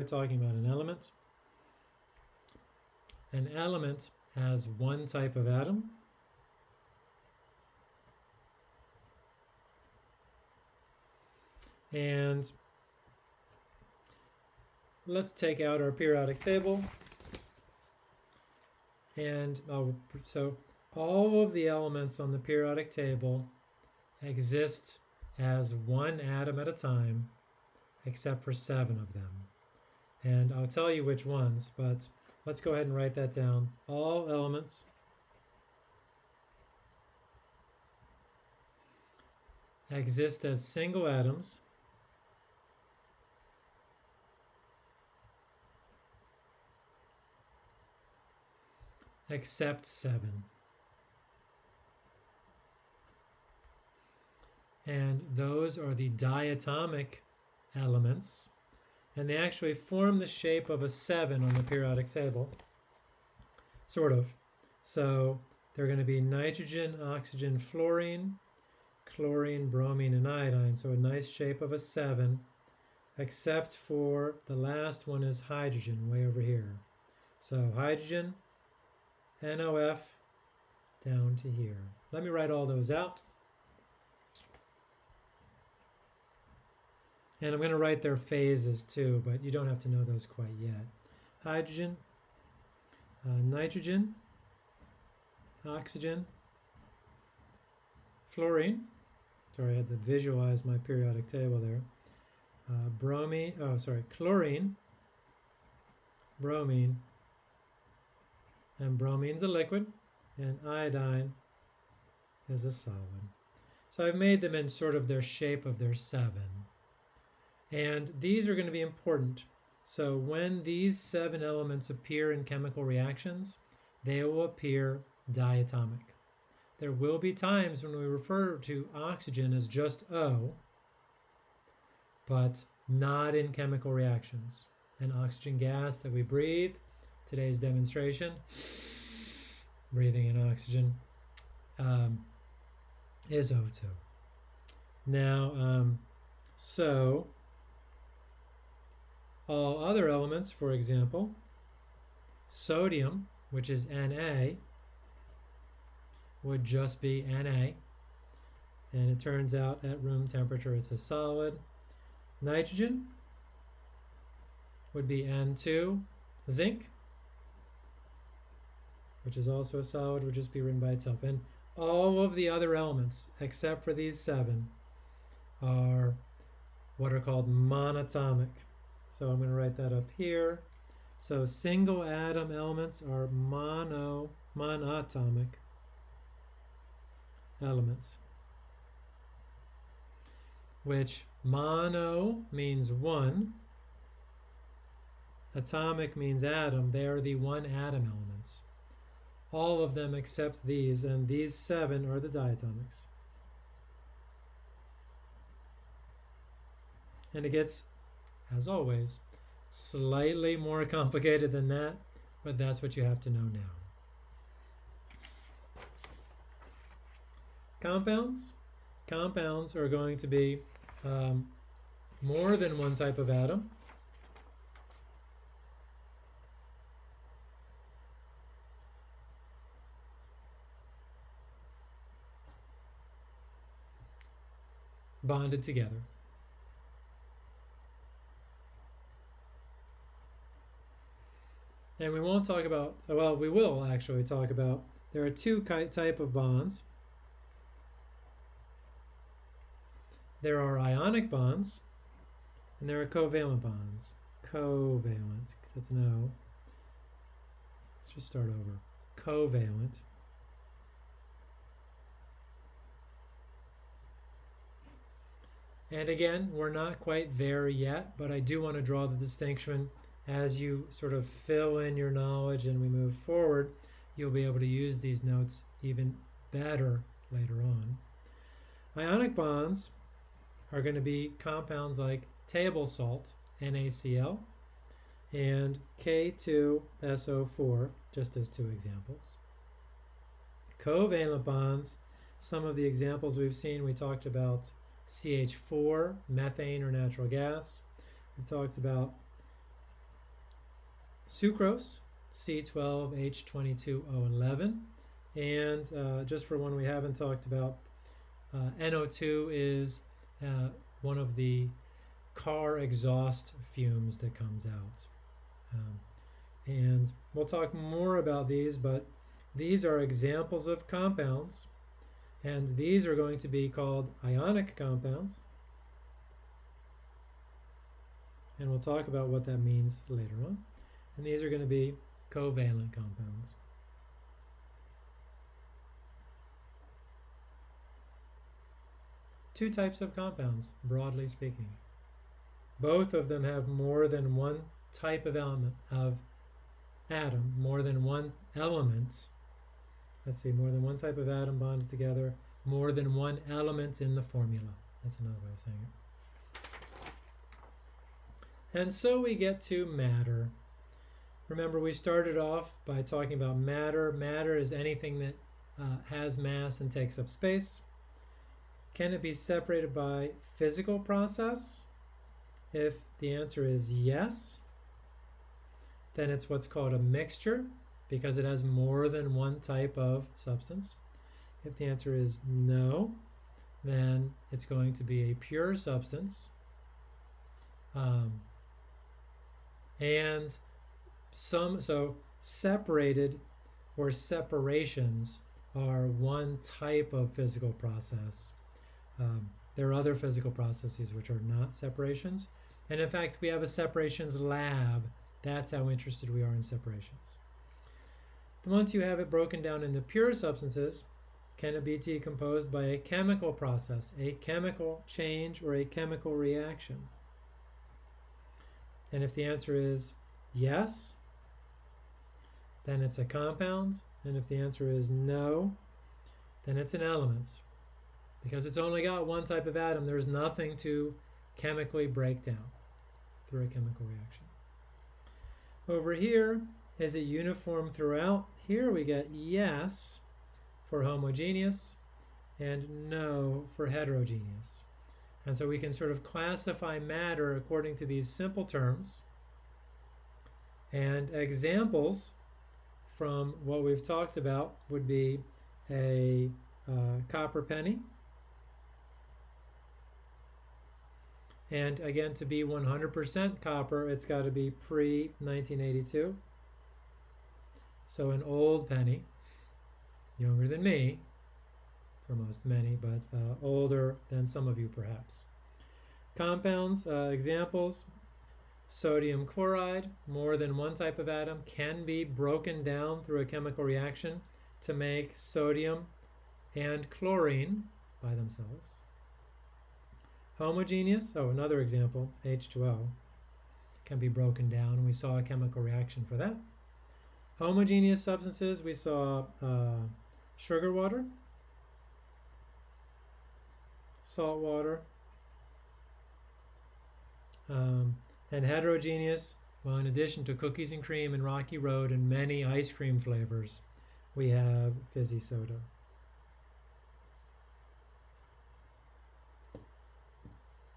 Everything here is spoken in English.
We're talking about an element. An element has one type of atom. And let's take out our periodic table. And I'll, so all of the elements on the periodic table exist as one atom at a time, except for seven of them. And I'll tell you which ones, but let's go ahead and write that down. All elements exist as single atoms except 7. And those are the diatomic elements. And they actually form the shape of a 7 on the periodic table. Sort of. So they're going to be nitrogen, oxygen, fluorine, chlorine, bromine, and iodine. So a nice shape of a 7, except for the last one is hydrogen, way over here. So hydrogen, NOF down to here. Let me write all those out. And I'm going to write their phases too, but you don't have to know those quite yet. Hydrogen, uh, nitrogen, oxygen, fluorine. Sorry, I had to visualize my periodic table there. Uh, bromine, oh, sorry, chlorine, bromine, and bromine's a liquid, and iodine is a solid. So I've made them in sort of their shape of their seven. And these are going to be important. So when these seven elements appear in chemical reactions, they will appear diatomic. There will be times when we refer to oxygen as just O, but not in chemical reactions. An oxygen gas that we breathe today's demonstration, breathing in oxygen, um, is O2. Now, um, so all other elements, for example, sodium, which is Na, would just be Na. And it turns out at room temperature it's a solid. Nitrogen would be N2. Zinc which is also a solid, would just be written by itself. And all of the other elements, except for these seven, are what are called monatomic. So I'm going to write that up here. So single atom elements are mono, monatomic elements, which mono means one, atomic means atom. They are the one atom elements all of them except these, and these seven are the diatomics. And it gets, as always, slightly more complicated than that, but that's what you have to know now. Compounds. Compounds are going to be um, more than one type of atom. bonded together. And we won't talk about, well, we will actually talk about, there are two type of bonds. There are ionic bonds, and there are covalent bonds. Covalent, that's an O. Let's just start over. Covalent. And again, we're not quite there yet, but I do want to draw the distinction as you sort of fill in your knowledge and we move forward, you'll be able to use these notes even better later on. Ionic bonds are going to be compounds like table salt, NaCl, and K2SO4, just as two examples. Covalent bonds, some of the examples we've seen, we talked about CH4, methane or natural gas. We've talked about sucrose, C12H22O11. And uh, just for one we haven't talked about, uh, NO2 is uh, one of the car exhaust fumes that comes out. Um, and we'll talk more about these, but these are examples of compounds, and these are going to be called ionic compounds. And we'll talk about what that means later on. And these are going to be covalent compounds. Two types of compounds, broadly speaking. Both of them have more than one type of element of atom, more than one element. Let's see, more than one type of atom bonded together, more than one element in the formula. That's another way of saying it. And so we get to matter. Remember, we started off by talking about matter. Matter is anything that uh, has mass and takes up space. Can it be separated by physical process? If the answer is yes, then it's what's called a mixture because it has more than one type of substance. If the answer is no, then it's going to be a pure substance. Um, and some, so separated or separations are one type of physical process. Um, there are other physical processes which are not separations. And in fact, we have a separations lab. That's how interested we are in separations. Once you have it broken down into pure substances, can it be decomposed by a chemical process, a chemical change, or a chemical reaction? And if the answer is yes, then it's a compound. And if the answer is no, then it's an element. Because it's only got one type of atom, there's nothing to chemically break down through a chemical reaction. Over here, is it uniform throughout? Here we get yes for homogeneous and no for heterogeneous. And so we can sort of classify matter according to these simple terms. And examples from what we've talked about would be a uh, copper penny, And again, to be 100% copper, it's got to be pre-1982. So an old penny, younger than me, for most many, but uh, older than some of you perhaps. Compounds, uh, examples, sodium chloride, more than one type of atom, can be broken down through a chemical reaction to make sodium and chlorine by themselves. Homogeneous, oh, another example, H2O, can be broken down. We saw a chemical reaction for that. Homogeneous substances, we saw uh, sugar water, salt water, um, and heterogeneous, well, in addition to cookies and cream and Rocky Road and many ice cream flavors, we have fizzy soda.